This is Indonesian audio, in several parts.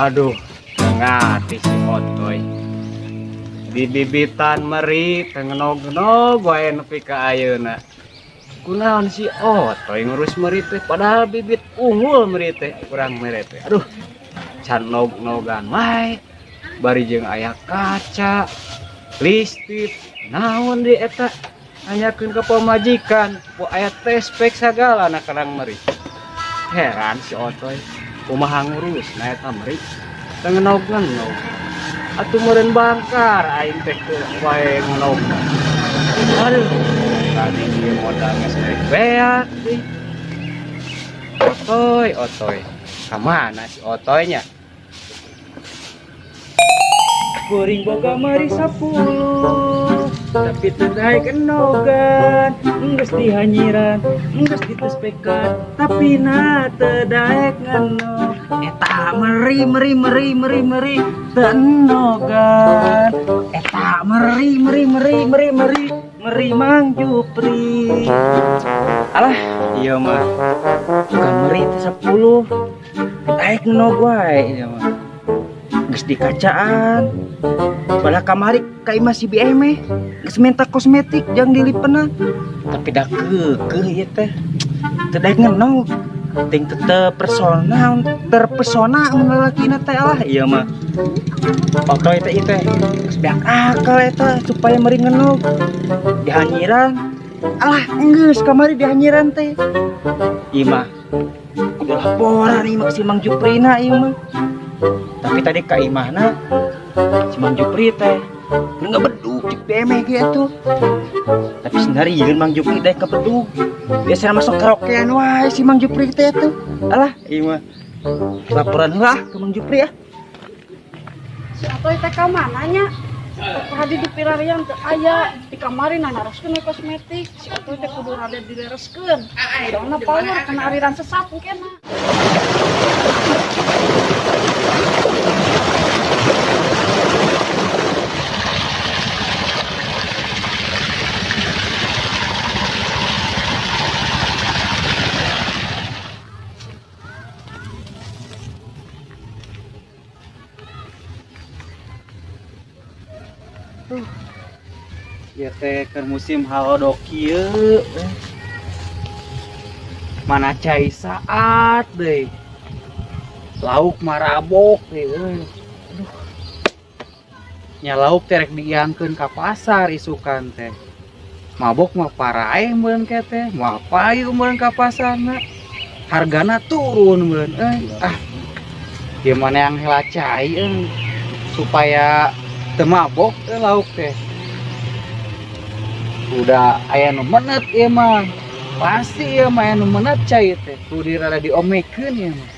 aduh ngati si otoy. Dibibitan meri tengenog-nog wae nepi ka ayeuna. Kunaon si otoy ngurus meri teh padahal bibit unggul meri teh kurang meri teh. Aduh can nog-nogan mae bari jeung aya kaca. Listrik naon di eta? Nanyakeun ka pamajikan po aya teh spek sagala na karang meri. Heran si otoy. Kumaha ngurus na eta meri tengenog ngenog atuh meureun bangkar aing teh wae ngenog aduh tadi dia modal geus beak deui otoy otoy. Kamana si otoynya? Kuring boga mari sapuluh tapi tendai kenogan Enggas dihanyiran Enggas ditespekan Tapi na tedaek ngeno Eta meri meri meri meri meri Tenogan. Eta meri meri meri meri meri Meri mang jupri. Alah iya mah. Bukan meri itu sepuluh. Tedaek ngeno gue iya mah Geus di kacaan. Bala kamari kai masih BM Geus minta kosmetik jangan dilipenan Tapi dah ke ke ya teh Tidak ngenong Ting tetep persona Terpesona lelaki na teh lah. Iya mah. Foto itu itu Sebiak akal itu Supaya meringan lo Dihanyiran Alah enggak kamari dihanyiran teh. Iya mah. Udah laporan iya mah si Mang Juprina ieu mah. Tapi tadi kak Imahna cuma Jupri teh nggak beduk cik BM gitu tapi sendiri yeun Mang Jupri teh kebeduk. Biasanya masuk karaokean wae si Mang Jupri teh tuh alah iya mah laporan lah ke Mang Jupri ya. Si Atoy teh mananya Hadi di pilarian teu aya di kamari nanaroskeun we kosmetik. Si Atoy teh kudu rada dilereskeun Dona power kena aliran sesat mungkin ke musim Halodoki eh. mana cair saat deh. Lauk marabok deh eh. nya lauk terek diangkan ke pasar isukan teh. Mabok mah para men kete mau apa yuk men ke pasar hargana turun men eh. Ah. Gimana yang hela cair eh. supaya temabok teh lauk teh. Udah aya nu menet ieu mah pasti ieu mah aya nu menet cai teh kudu rada diomekeun ieu mah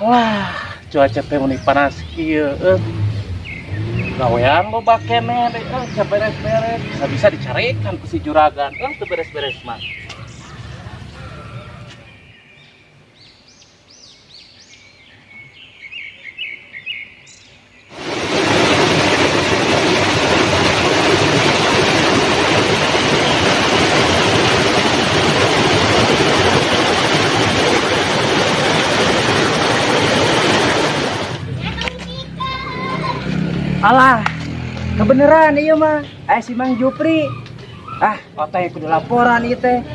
Wah, cuaca teh meni panas kieu eh. Gawean lo bakene deh, eh, beres-beres. Bisa bisa dicarikan ku si juragan, eh, beres-beres mah. Alah kebeneran iya mah eh si Mang Jupri. Ah otak kudu laporan ieu teh.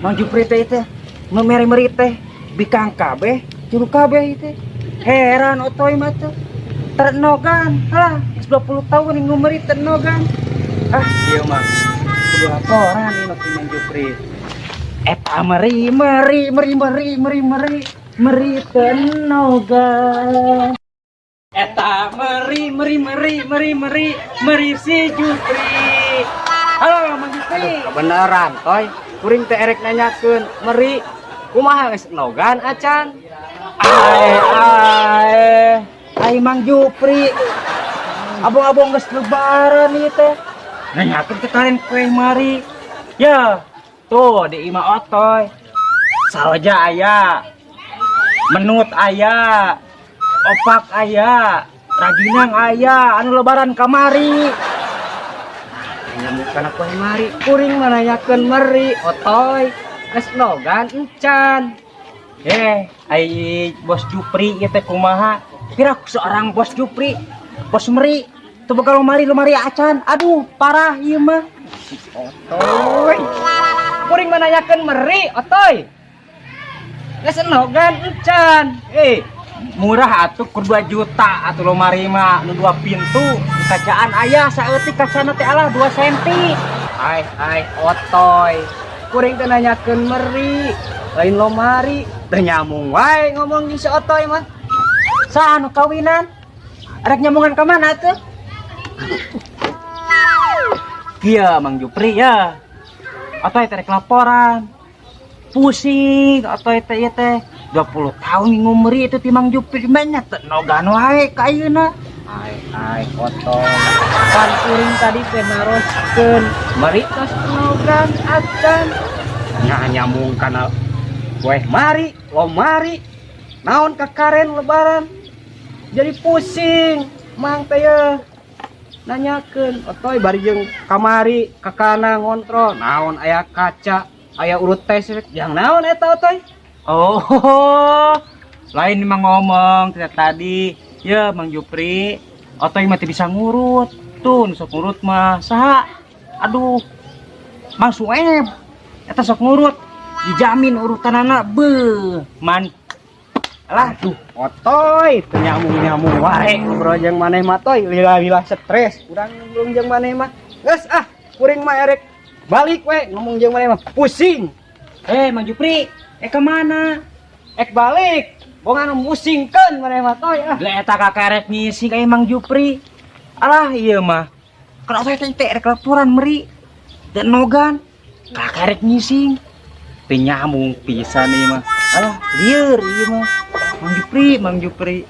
Mang Jupri teh teh. Memeri-meri teh. Bikang kabeh juru kabeh ieu teh. Heran otoy mah teh. Ternogan. Halah 20 tahun yang ngumeri ternogan. Ah. Iya mah kudu laporan mah si Mang Jupri. Eta meri meri meri meri meri meri meri tenogan eta meri meri meri meri meri meri si Jupri. Halo Mang Jupri. Kebenaran toy. Kuring teh erek nanyakeun meri kumaha geus nogan acan ae ae. Ai Mang Jupri. Abong-abong geus lebaran ieu teh. Nanyakeun ketarin kue mari. Ya tuh di ima otoy. Saja aya. Menut ayah opak ayah raginang ayah anu lebaran kamari. Bukan aku mari. Kuring menanyakan meri otoy. Keslogan encan. Eh ay bos Jupri kita kumaha? Kira aku seorang bos Jupri bos meri. Tuh bakal lemari lumari acan. Aduh parah iya mah. Otoy. Kuring menanyakan meri otoy. Keslogan encan. Eh murah atuh kur 2 juta atuh lemari lomarima nu dua pintu kacaan ayah saeutik kacana teh alah 2 cm hai hai otoy. Kuring teh nanyakeun meri lain lomari teh nyamung wae ngomong jeung si otoy mah. Saha nu kawinan? Arek nyamungan ka mana tuh iya mang Jupri ya. Otoy teh laporan. Pusing otoy teh teh 20 tahun ngumri itu timang jupir banyak tenogan wae kayuna ai ai potong pan kuring tadi penaroskeun mari tos tenogan acan. Nya nyambung kana weh mari lo mari. Naon kakaren lebaran? Jadi pusing mang teh nanyakeun otoy bari jeung kamari kakana ngontrol. Naon aya kaca aya urut tes yang naon eta otoy? Oh lain mah ngomong kita tadi. Ya Mang Jupri. Otoy mati bisa ngurut. Tuh sok ngurut mah saha? Aduh Mang Sueb eta sok ngurut. Dijamin urutan anak be man. Lah tuh otoy nyamuk nyamuk wae. Bro yang maneh mah toy. Lila lila stres. Kurang belum yang maneh mah. Geus ah kuring mah erek. Balik we ngomong jeung maneh mah. Pusing. Eh Mang Jupri. Eh, Eka eh, mana? Ek balik. Bongan musingkan mana mah toy. Ah. Lah eta kakarek ngisi ka Mang Jupri. Alah iya mah. Kalau saya teh rek laporan meri dan nogan kakarek ngising. Penyamung pisan ieu mah. Alah lieur ieu mah. Mang Jupri, Mang Jupri.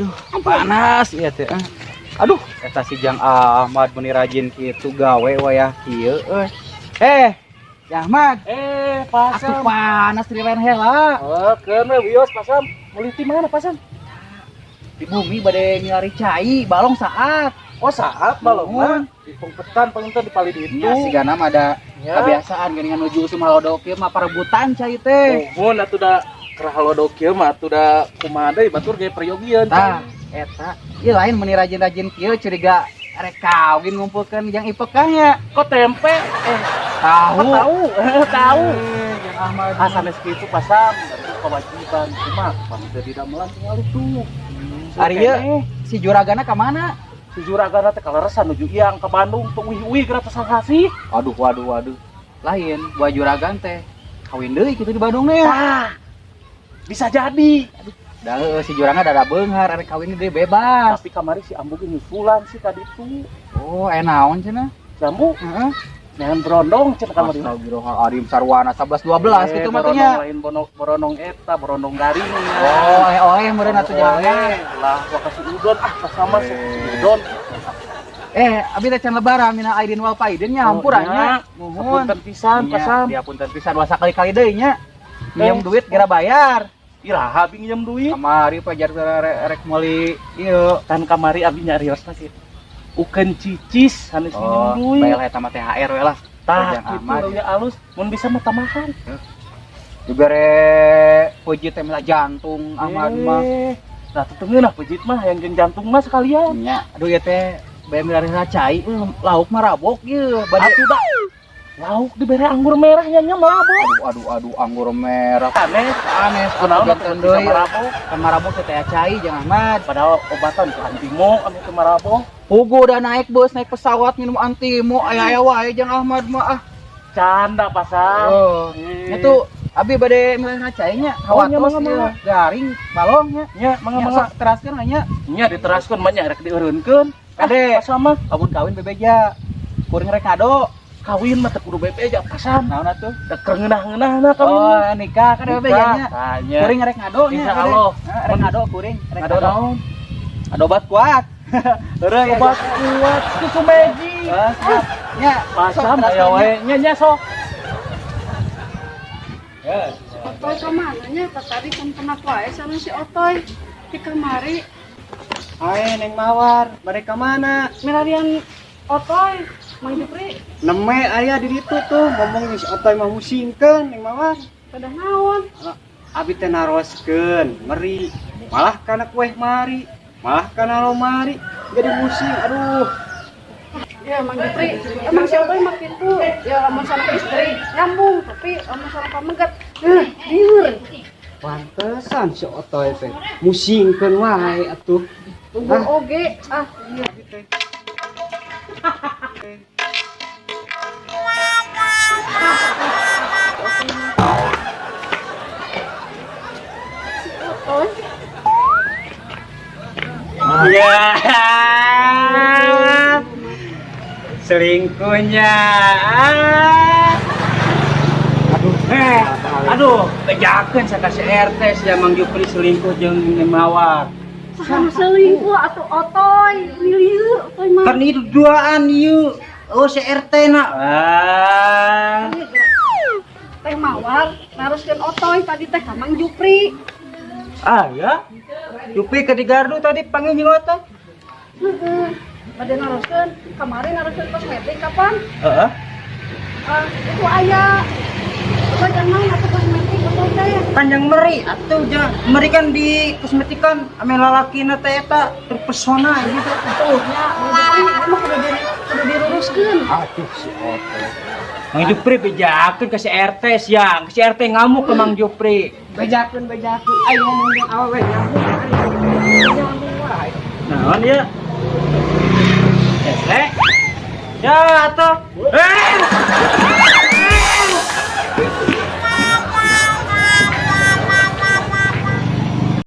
aduh panas ya teh eh. aduh. Eta si Jang Ahmad meni rajin kitu gawe wayah kieu euy eh, eh Ahmad. Eh pasam atuh panas di lain hela. Oh keun we wios pasam meliti mana pasam di bumi bade ngilari cai balong saat. Oh saat balong mah. Di pengpetan pengpetan di pali itu ya, si gana ada ya. kebiasaan geningan nuju sumalodok ieu mah perebutan cai teh. Oh bon atuh da kerahalo kieu mah atuh da kumaha deui batur ge peryogian. Tah, eta. Ieu lain meni rajin-rajin kieu curiga rek kawin ngumpulkeun yang ipekahnya. Kok tempe? Eh, Tahu. tahu, eh, tahu. Eh, Yang Ahmad. Asal itu pasam, itu kewajiban cuma kami tidak melanting lalu tuh. Ari ieu si juragana ka mana? si juragan teh kaleresan nuju iang ke Bandung tuh wih wih gratis kasih. Aduh, waduh, waduh. Lain, gua juragan teh kawin deui kitu di Bandung nih. Ah, bisa jadi. Da heueuh, si jurangna dada beunghar arek kawin deui bebas. Tapi kamari si Ambu ge nyusulan sih tadi tuh. Oh, eh naon cenah? Jambu, Heeh. dengan berondong cina kamari. Astagfirullahaladzim sarwana 11 12 gitu mah teh nya. lain bono, borondong eta, borondong garing. Oh, eh oh, eh meureun atuh jangan. lah, gua kasih udon, ah sama si udon. Eh, abi teh can lebaran mina aidin wal faidin nya hampurannya. Nuhun, pisan, Nya, pasam. Dia pun pisan dua kali-kali deui nya. Minjem Eh. duit gara bayar. Iraha pinjam nyam duit. Kamari pajar rek meuli ieu kan kamari abdi nyarios sakit Ukeun cicis sanes oh, minjem duit. Bae eta mah THR we lah. Tah kitu ya alus mun bisa mah tamahan. Juga re pojit teh jantung aman mah. Eh, nah, tetengin lah pejit mah yang jeng jantung mah sekalian. Ya, aduh ya teh bae milari racai eh, lauk mah rabok ieu bade. Lauk dibere anggur merahnya nya mabok. aduh aduh aduh anggur merah. Aneh. Aneh, deui. marabok. Kan marabok teh teh cai jangan Ahmad. Padahal obatan ke antimo anu teu marabok. Hugo udah naik bus, naik pesawat minum antimo, aya-aya wae jeung Ahmad mah ah. Canda pasang. Oh. Eh. Itu abi bade milih ngacainya, Oh, nya, hawatos ieu, mangga. garing balongnya. nya mangga Nya mangga. teraskeun nya. Nya diteraskeun mah nya rek dieureunkeun. Kade. Ah, sama Abun kawin bebeja. Kuring rek kado. Kawin mah teu kudu bebe aja pasan. Naon atuh? Da keur ngeunah-ngeunahna kawin. Oh, nikah kan bebejanya. Tanya. Kuring rek ngado nya. Insya kade. Allah. Hah, Rek ngado kuring, rek Ngado naon? Ado obat kuat. Heureuh ya. Obat kuat susu magic. Ah. Nya, sok Pasam aya nya. wae nya nya sok. Otoy ke mananya? Tadi kan kena wae sana si Otoy. di kamari Hai Neng Mawar, mereka mana? milarian otoy Neme ayah di ditu tuh ngomong si otoy mah musingkeun Neng Mawar. pada naon Abi teh naroskeun, meri. Malah kana kueh mari, malah kana lomari jadi musing. Aduh. ya Mang Jupri emang si otoy mah gitu ya lamun sana istri nyambung tapi lamun sana pamegat eh liur Pantesan si otoy teh musingkeun wae atuh. Tunggu oge ah iya teh. Ya. Selingkuhnya. Aduh, eh, aduh, bejakeun saya kasih RT si Mang Jupri selingkuh Neng Mawar. Saham selingkuh atau otoy liur otoy mah Kan itu duaan ieu. Oh, si RT na. Ah. teh mawar naruskeun otoy tadi teh ka Mang Jupri Ah, ya. Jupri ke di gardu tadi panggil jeung otot. Heeh. Bade naruskeun kemarin naruskeun kosmetik kapan? Heeh. Ah, itu aya badan naon atuh kosmetik Panjang meri atuh ja. Meri kan di kosmetikan ame lalakina teh eta terpesona gitu. tuh ya emang kudu di kudu diruruskeun Aduh si Oto. Mang Jupri bejakeun ke si RT siang. Si RT ngamuk ke Mang Jupri. bejakeun bejakeun ayo ngomong jeung awewe wae Naon ya? Eh, ya atuh. Eh!